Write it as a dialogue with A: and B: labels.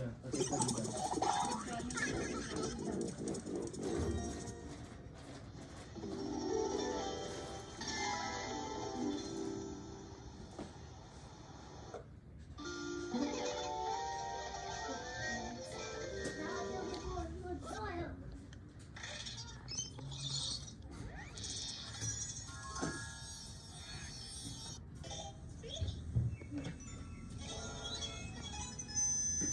A: Yeah, okay,